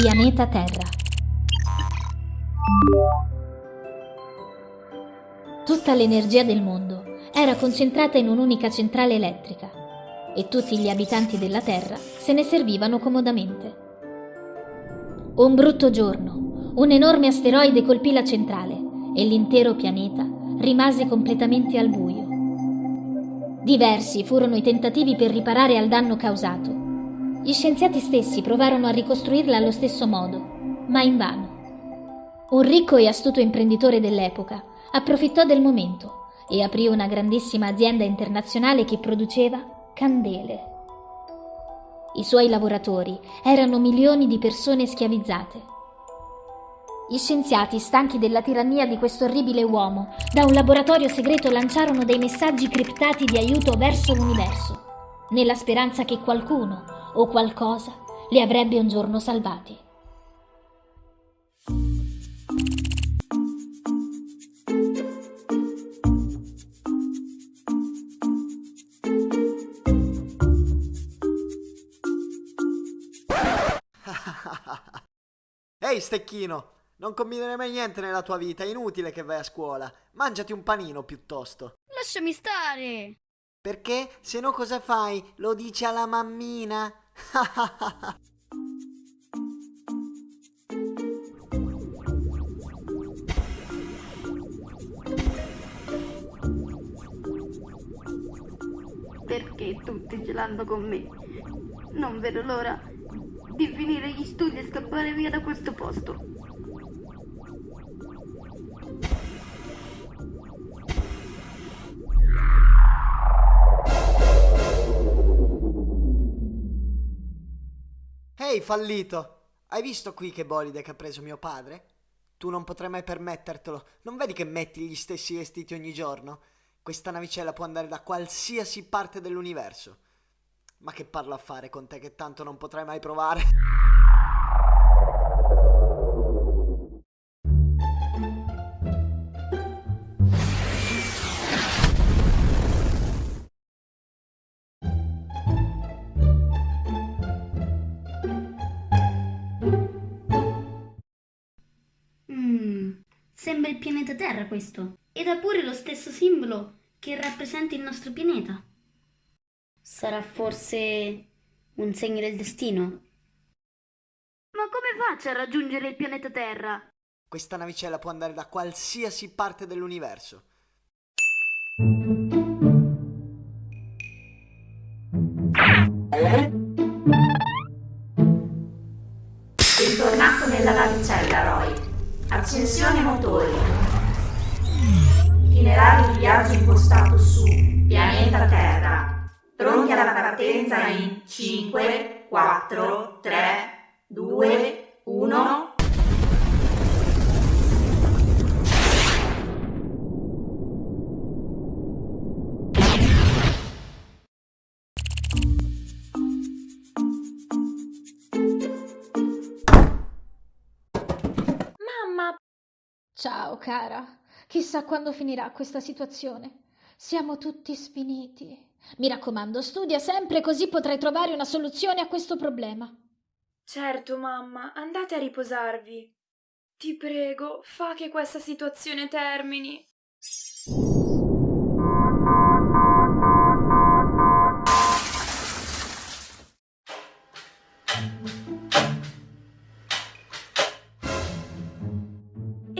Pianeta Terra. Tutta l'energia del mondo era concentrata in un'unica centrale elettrica e tutti gli abitanti della Terra se ne servivano comodamente. Un brutto giorno, un enorme asteroide colpì la centrale e l'intero pianeta rimase completamente al buio. Diversi furono i tentativi per riparare al danno causato. Gli scienziati stessi provarono a ricostruirla allo stesso modo, ma invano. Un ricco e astuto imprenditore dell'epoca approfittò del momento e aprì una grandissima azienda internazionale che produceva candele. I suoi lavoratori erano milioni di persone schiavizzate. Gli scienziati, stanchi della tirannia di questo orribile uomo, da un laboratorio segreto lanciarono dei messaggi criptati di aiuto verso l'universo, nella speranza che qualcuno o qualcosa li avrebbe un giorno salvati. Ehi, stecchino! Non combinerai mai niente nella tua vita, è inutile che vai a scuola. Mangiati un panino piuttosto. Lasciami stare! Perché? Se no cosa fai? Lo dici alla mammina? Perché tutti gelando con me? Non vedo l'ora di finire gli studi e scappare via da questo posto. Ehi, fallito! Hai visto qui che bolide che ha preso mio padre? Tu non potrai mai permettertelo. Non vedi che metti gli stessi vestiti ogni giorno? Questa navicella può andare da qualsiasi parte dell'universo. Ma che parlo a fare con te che tanto non potrai mai provare? Sembra il pianeta Terra questo. Ed ha pure lo stesso simbolo che rappresenta il nostro pianeta. Sarà forse un segno del destino? Ma come faccio a raggiungere il pianeta Terra? Questa navicella può andare da qualsiasi parte dell'universo. Accensione motori. Itinerario di viaggio impostato su pianeta Terra. Pronti alla partenza in 5, 4, 3, 2, 1. Ciao, cara. Chissà quando finirà questa situazione. Siamo tutti sfiniti. Mi raccomando, studia sempre così potrai trovare una soluzione a questo problema. Certo, mamma, andate a riposarvi. Ti prego, fa che questa situazione termini.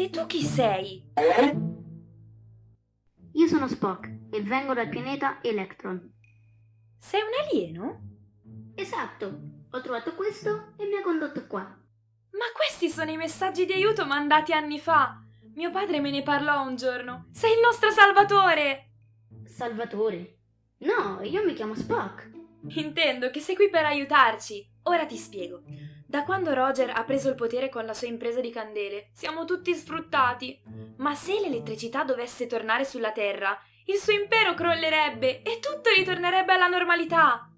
E tu chi sei? Io sono Spock e vengo dal pianeta Electron. Sei un alieno? Esatto, ho trovato questo e mi ha condotto qua. Ma questi sono i messaggi di aiuto mandati anni fa. Mio padre me ne parlò un giorno. Sei il nostro salvatore! Salvatore? No, io mi chiamo Spock. Intendo che sei qui per aiutarci. Ora ti spiego. Da quando Roger ha preso il potere con la sua impresa di candele, siamo tutti sfruttati. Ma se l'elettricità dovesse tornare sulla Terra, il suo impero crollerebbe e tutto ritornerebbe alla normalità.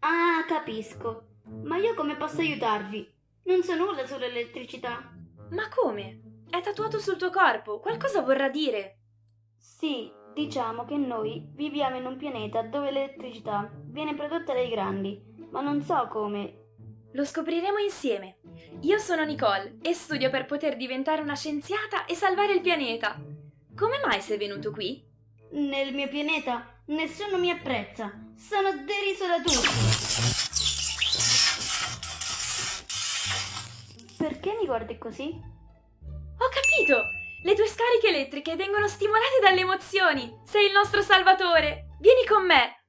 Ah, capisco. Ma io come posso aiutarvi? Non so nulla sull'elettricità. Ma come? È tatuato sul tuo corpo, qualcosa vorrà dire. Sì, diciamo che noi viviamo in un pianeta dove l'elettricità viene prodotta dai grandi, ma non so come. Lo scopriremo insieme. io sono Nicole e studio per poter diventare una scienziata e salvare il pianeta. Come mai sei venuto qui? Nel mio pianeta nessuno mi apprezza. Sono deriso da tutti. Perché mi guardi così? Ho capito! Le tue scariche elettriche vengono stimolate dalle emozioni. Sei il nostro salvatore. Vieni con me.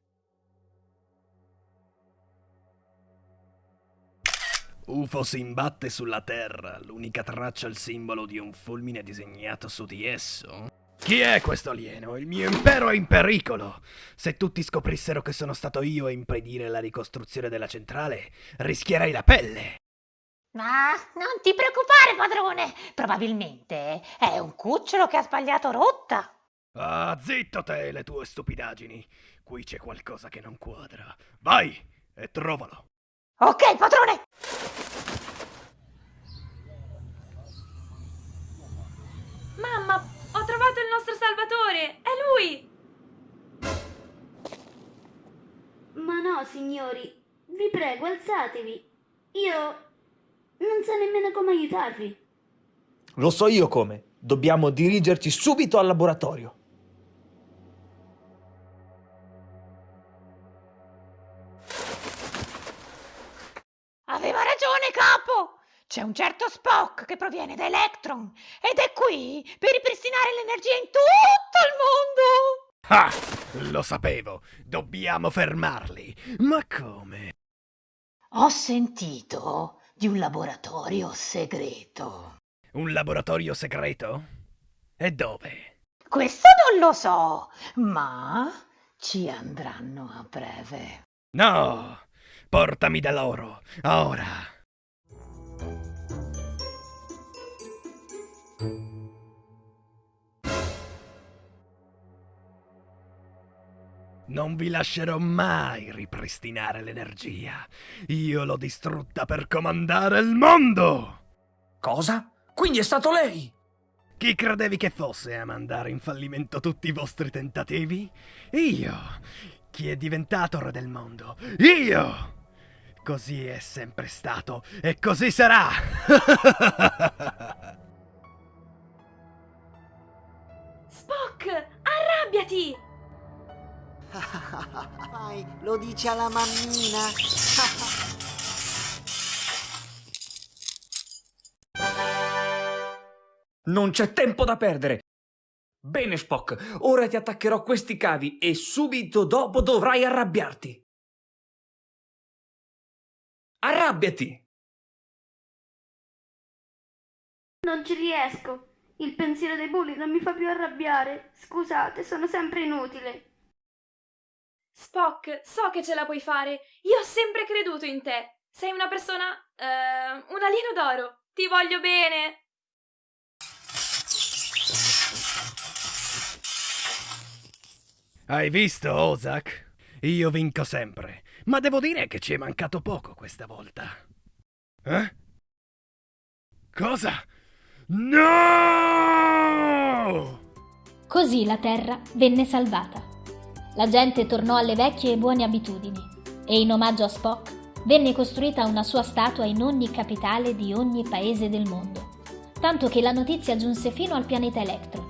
UFO si imbatte sulla Terra, l'unica traccia il simbolo di un fulmine disegnato su di esso. Chi è questo alieno? Il mio impero è in pericolo! Se tutti scoprissero che sono stato io a impedire la ricostruzione della centrale, rischierei la pelle! Ma non ti preoccupare, padrone! Probabilmente è un cucciolo che ha sbagliato rotta. Ah, zitto te le tue stupidaggini! Qui c'è qualcosa che non quadra. Vai e trovalo! Ok, padrone! Mamma, ho trovato il nostro salvatore! È lui! Ma no, signori. Vi prego, alzatevi. Io non so nemmeno come aiutarvi. Lo so io come. Dobbiamo dirigerci subito al laboratorio. C'è un certo Spock che proviene da Electron ed è qui per ripristinare l'energia in tutto il mondo! Ah! Lo sapevo! Dobbiamo fermarli! Ma come? Ho sentito di un laboratorio segreto. Un laboratorio segreto? E dove? Questo non lo so, ma ci andranno a breve. No! Portami da loro, ora! Non vi lascerò mai ripristinare l'energia. Io l'ho distrutta per comandare il mondo! Cosa? Quindi è stato lei? Chi credevi che fosse a mandare in fallimento tutti i vostri tentativi? Io! Chi è diventato re del mondo? Io! Così è sempre stato e così sarà! Spock, arrabbiati! Vai, lo dici alla mammina. Non c'è tempo da perdere. Bene, Spock, ora ti attaccherò questi cavi e subito dopo dovrai arrabbiarti. Arrabbiati! Non ci riesco. Il pensiero dei bulli non mi fa più arrabbiare. Scusate, sono sempre inutile. Spock, so che ce la puoi fare. Io ho sempre creduto in te. Sei una persona... eh, un alieno d'oro. Ti voglio bene. Hai visto, Ozak? Io vinco sempre, ma devo dire che ci è mancato poco questa volta. Eh? Cosa? No! Così la terra venne salvata. La gente tornò alle vecchie e buone abitudini e in omaggio a Spock venne costruita una sua statua in ogni capitale di ogni paese del mondo, tanto che la notizia giunse fino al pianeta Electron.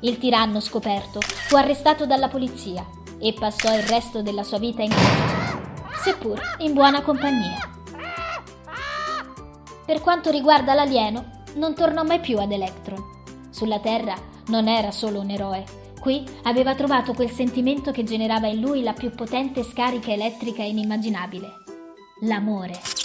Il tiranno scoperto fu arrestato dalla polizia e passò il resto della sua vita in carcere, seppur in buona compagnia. Per quanto riguarda l'alieno, non tornò mai più ad Electron. Sulla Terra non era solo un eroe, qui aveva trovato quel sentimento che generava in lui la più potente scarica elettrica inimmaginabile, l'amore.